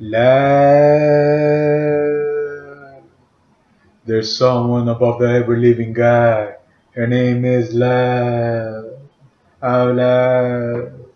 Love. There's someone above the ever living God. Her name is Love. Out loud.